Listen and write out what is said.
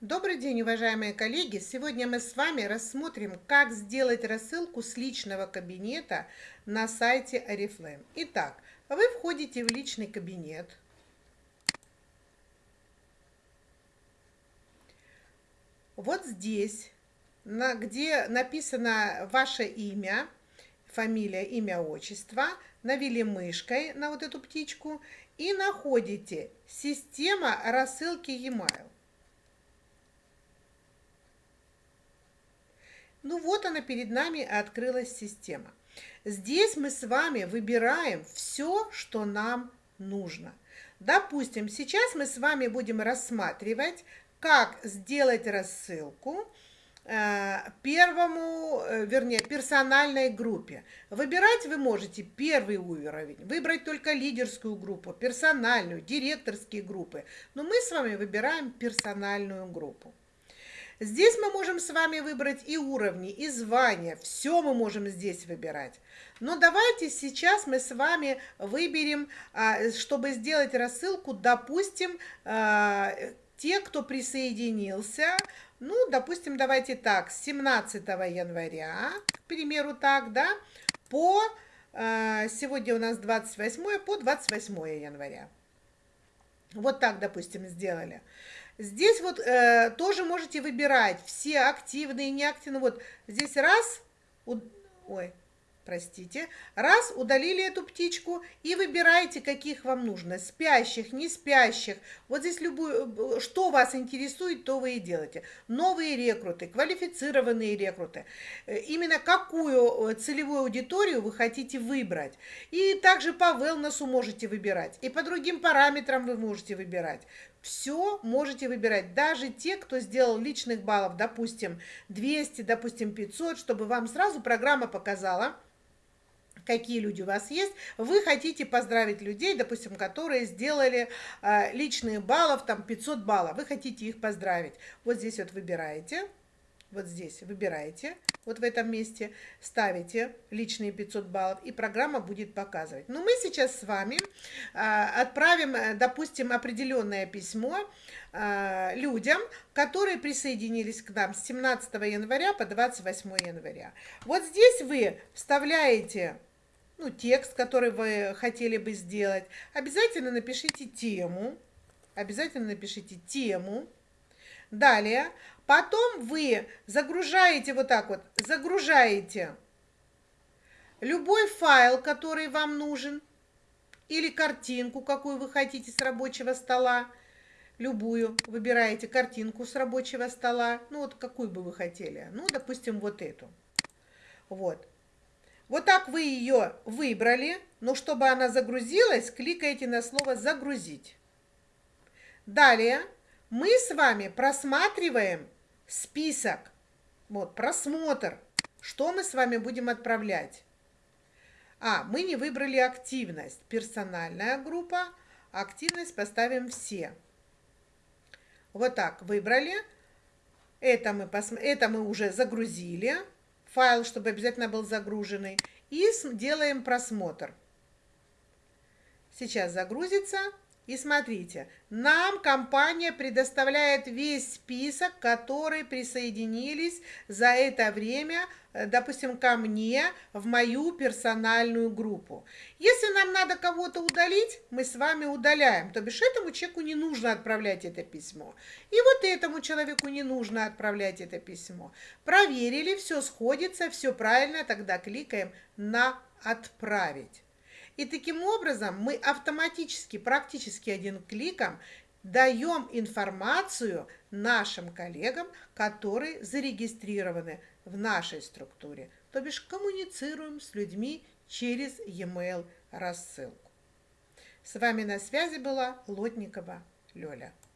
Добрый день, уважаемые коллеги! Сегодня мы с вами рассмотрим, как сделать рассылку с личного кабинета на сайте Oriflame. Итак, вы входите в личный кабинет. Вот здесь, на, где написано ваше имя, фамилия, имя, отчество, навели мышкой на вот эту птичку и находите «Система рассылки e-mail». Ну вот она перед нами открылась система. Здесь мы с вами выбираем все, что нам нужно. Допустим, сейчас мы с вами будем рассматривать, как сделать рассылку э, первому, э, вернее, персональной группе. Выбирать вы можете первый уровень, выбрать только лидерскую группу, персональную, директорские группы. Но мы с вами выбираем персональную группу. Здесь мы можем с вами выбрать и уровни, и звания. Все мы можем здесь выбирать. Но давайте сейчас мы с вами выберем, а, чтобы сделать рассылку, допустим, а, те, кто присоединился, ну, допустим, давайте так, с 17 января, к примеру, так, да, по, а, сегодня у нас 28, по 28 января. Вот так, допустим, сделали. Здесь вот э, тоже можете выбирать все активные, неактивные. Вот здесь раз, ой, простите, раз удалили эту птичку и выбираете, каких вам нужно, спящих, не спящих. Вот здесь любую, что вас интересует, то вы и делаете. Новые рекруты, квалифицированные рекруты. Э, именно какую э, целевую аудиторию вы хотите выбрать. И также по wellness можете выбирать, и по другим параметрам вы можете выбирать. Все можете выбирать, даже те, кто сделал личных баллов, допустим, 200, допустим, 500, чтобы вам сразу программа показала, какие люди у вас есть, вы хотите поздравить людей, допустим, которые сделали э, личные баллов, там 500 баллов, вы хотите их поздравить. Вот здесь вот выбираете, вот здесь выбираете, вот в этом месте, ставите личные 500 баллов, и программа будет показывать. Но мы сейчас с вами а, отправим, э, допустим, определенное письмо а, людям, которые присоединились к нам с 17 января по 28 января. Вот здесь вы вставляете ну, текст, который вы хотели бы сделать. Обязательно напишите тему. Обязательно напишите тему. Далее, потом вы загружаете вот так вот, загружаете любой файл, который вам нужен, или картинку, какую вы хотите с рабочего стола, любую, выбираете картинку с рабочего стола, ну вот какую бы вы хотели, ну, допустим, вот эту. Вот. Вот так вы ее выбрали, но чтобы она загрузилась, кликаете на слово «Загрузить». Далее мы с вами просматриваем список, вот, просмотр, что мы с вами будем отправлять. А, мы не выбрали активность, персональная группа, активность поставим все. Вот так выбрали, это мы, пос... это мы уже загрузили файл, чтобы обязательно был загруженный, и делаем просмотр. Сейчас загрузится. И смотрите, нам компания предоставляет весь список, которые присоединились за это время, э, допустим, ко мне в мою персональную группу. Если нам надо кого-то удалить, мы с вами удаляем. То бишь этому человеку не нужно отправлять это письмо. И вот этому человеку не нужно отправлять это письмо. Проверили, все сходится, все правильно, тогда кликаем на «Отправить». И таким образом мы автоматически, практически одним кликом даем информацию нашим коллегам, которые зарегистрированы в нашей структуре, то бишь коммуницируем с людьми через e-mail рассылку. С вами на связи была Лотникова Лёля.